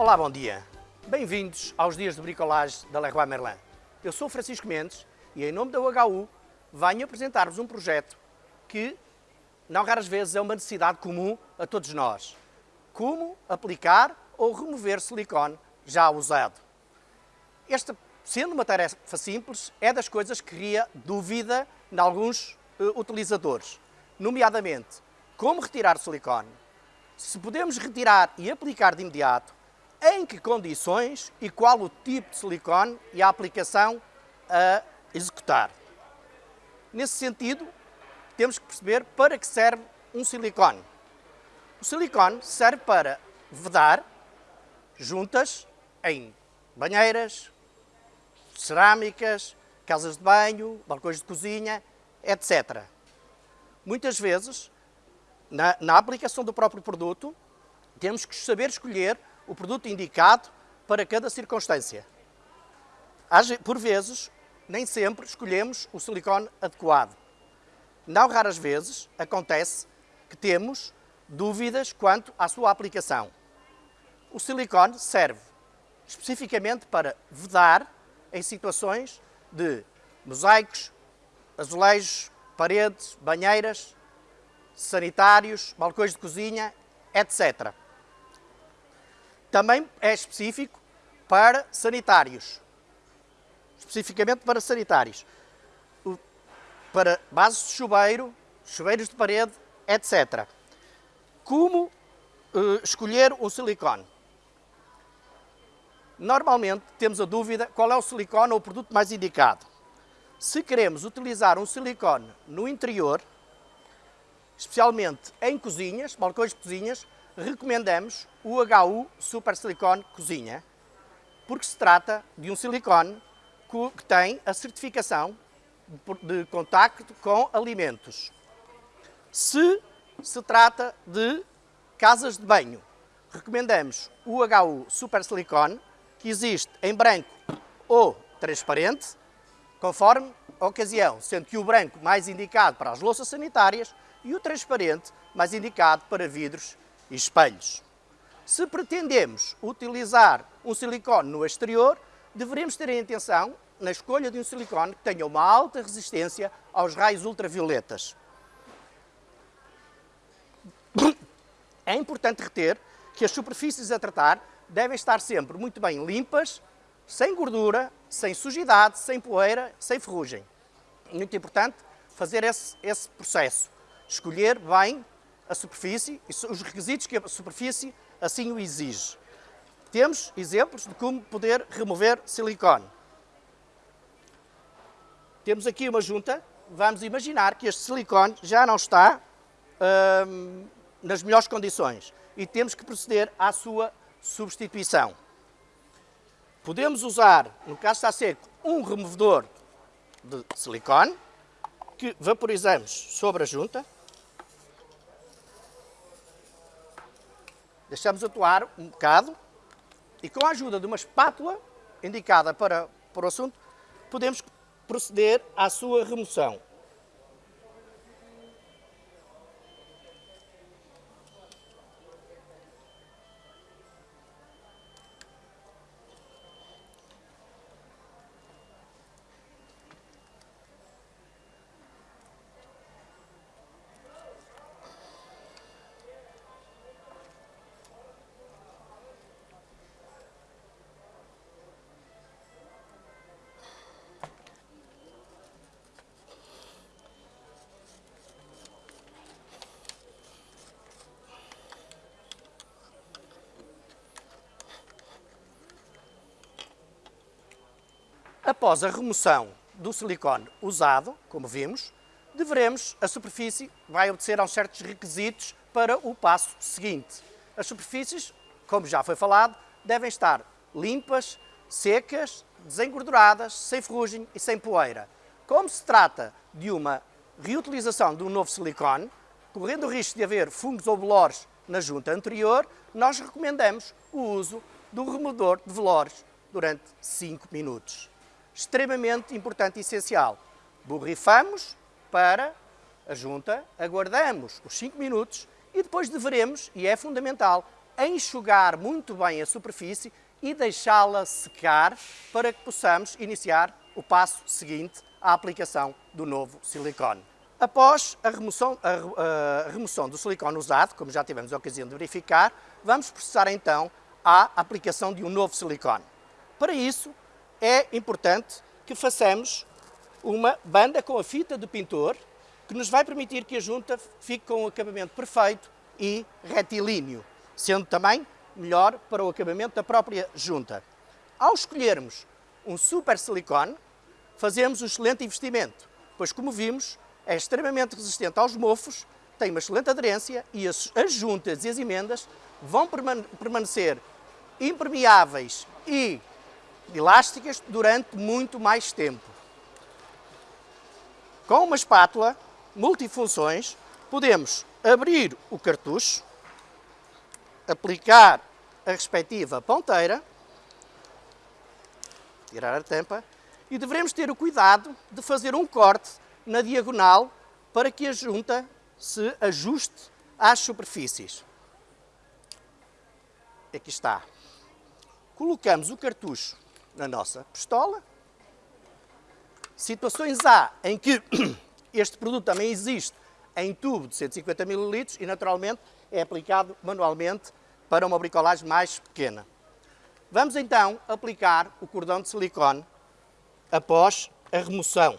Olá, bom dia. Bem-vindos aos dias de bricolagem da Leroy Merlin. Eu sou Francisco Mendes e, em nome da UHU, venho apresentar-vos um projeto que, não raras vezes, é uma necessidade comum a todos nós. Como aplicar ou remover silicone já usado. Esta, sendo uma tarefa simples, é das coisas que cria dúvida em alguns uh, utilizadores, nomeadamente como retirar silicone, se podemos retirar e aplicar de imediato, em que condições e qual o tipo de silicone e a aplicação a executar. Nesse sentido, temos que perceber para que serve um silicone. O silicone serve para vedar juntas em banheiras, cerâmicas, casas de banho, balcões de cozinha, etc. Muitas vezes, na, na aplicação do próprio produto, temos que saber escolher o produto indicado para cada circunstância. Por vezes, nem sempre escolhemos o silicone adequado. Não raras vezes acontece que temos dúvidas quanto à sua aplicação. O silicone serve especificamente para vedar em situações de mosaicos, azulejos, paredes, banheiras, sanitários, balcões de cozinha, etc. Também é específico para sanitários, especificamente para sanitários, para bases de chuveiro, chuveiros de parede, etc. Como uh, escolher um silicone? Normalmente temos a dúvida qual é o silicone ou o produto mais indicado. Se queremos utilizar um silicone no interior, especialmente em cozinhas, balcões de cozinhas, recomendamos o HU Super Silicone Cozinha, porque se trata de um silicone que tem a certificação de contacto com alimentos. Se se trata de casas de banho, recomendamos o HU Super Silicone, que existe em branco ou transparente, conforme a ocasião, sendo que o branco mais indicado para as louças sanitárias e o transparente mais indicado para vidros e espelhos. Se pretendemos utilizar um silicone no exterior, deveremos ter em atenção na escolha de um silicone que tenha uma alta resistência aos raios ultravioletas. É importante reter que as superfícies a tratar devem estar sempre muito bem limpas, sem gordura, sem sujidade, sem poeira, sem ferrugem. Muito importante fazer esse, esse processo. Escolher bem a superfície os requisitos que a superfície assim o exige. Temos exemplos de como poder remover silicone. Temos aqui uma junta, vamos imaginar que este silicone já não está hum, nas melhores condições e temos que proceder à sua substituição. Podemos usar, no caso está seco, um removedor de silicone que vaporizamos sobre a junta Deixamos atuar um bocado e com a ajuda de uma espátula indicada para, para o assunto, podemos proceder à sua remoção. Após a remoção do silicone usado, como vimos, deveremos, a superfície vai obedecer a certos requisitos para o passo seguinte. As superfícies, como já foi falado, devem estar limpas, secas, desengorduradas, sem ferrugem e sem poeira. Como se trata de uma reutilização de um novo silicone, correndo o risco de haver fungos ou bolores na junta anterior, nós recomendamos o uso do removedor de velores durante 5 minutos extremamente importante e essencial. Borrifamos para a junta, aguardamos os 5 minutos e depois deveremos, e é fundamental, enxugar muito bem a superfície e deixá-la secar para que possamos iniciar o passo seguinte, a aplicação do novo silicone. Após a remoção, a, a remoção do silicone usado, como já tivemos a ocasião de verificar, vamos processar então a aplicação de um novo silicone. Para isso, é importante que façamos uma banda com a fita do pintor, que nos vai permitir que a junta fique com um acabamento perfeito e retilíneo, sendo também melhor para o acabamento da própria junta. Ao escolhermos um super silicone, fazemos um excelente investimento, pois como vimos, é extremamente resistente aos mofos, tem uma excelente aderência e as juntas e as emendas vão permanecer impermeáveis e elásticas durante muito mais tempo. Com uma espátula multifunções, podemos abrir o cartucho, aplicar a respectiva ponteira, tirar a tampa, e devemos ter o cuidado de fazer um corte na diagonal para que a junta se ajuste às superfícies. Aqui está. Colocamos o cartucho na nossa pistola. Situações há em que este produto também existe em tubo de 150 ml e naturalmente é aplicado manualmente para uma bricolagem mais pequena. Vamos então aplicar o cordão de silicone após a remoção.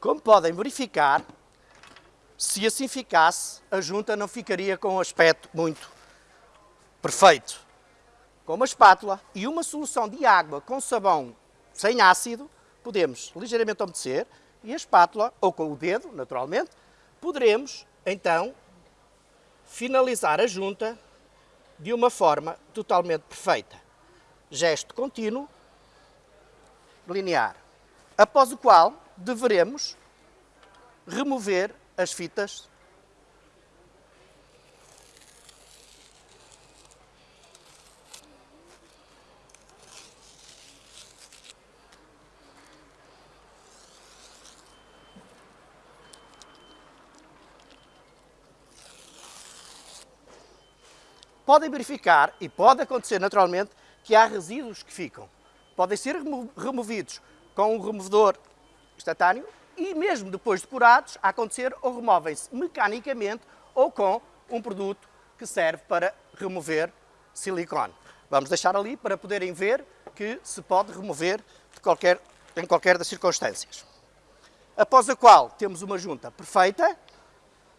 Como podem verificar, se assim ficasse, a junta não ficaria com um aspecto muito perfeito. Com uma espátula e uma solução de água com sabão sem ácido, podemos ligeiramente umedecer e a espátula, ou com o dedo, naturalmente, poderemos, então, finalizar a junta de uma forma totalmente perfeita. Gesto contínuo, linear, após o qual deveremos remover as fitas podem verificar, e pode acontecer naturalmente, que há resíduos que ficam. Podem ser removidos com um removedor instantâneo e mesmo depois de curados, a acontecer ou removem-se mecanicamente ou com um produto que serve para remover silicone. Vamos deixar ali para poderem ver que se pode remover qualquer, em qualquer das circunstâncias. Após a qual temos uma junta perfeita,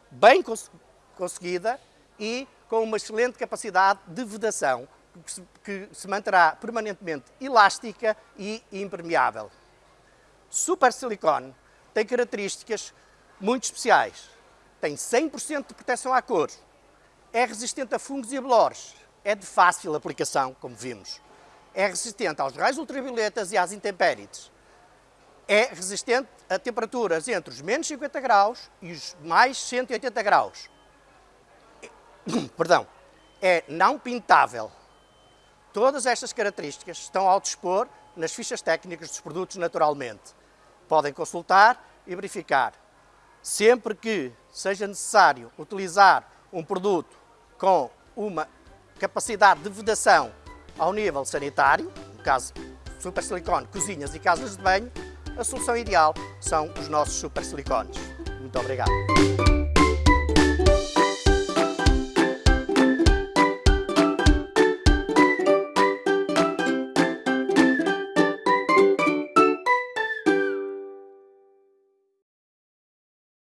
bem cons conseguida e com uma excelente capacidade de vedação, que se, que se manterá permanentemente elástica e impermeável. Super Silicone tem características muito especiais. Tem 100% de proteção à cor, é resistente a fungos e a bolores, é de fácil aplicação, como vimos. É resistente aos raios ultravioletas e às intempéries. É resistente a temperaturas entre os menos 50 graus e os mais 180 graus. Perdão. É não pintável. Todas estas características estão ao dispor nas fichas técnicas dos produtos naturalmente podem consultar e verificar. Sempre que seja necessário utilizar um produto com uma capacidade de vedação ao nível sanitário, no caso super silicone, cozinhas e casas de banho, a solução ideal são os nossos super silicones. Muito obrigado.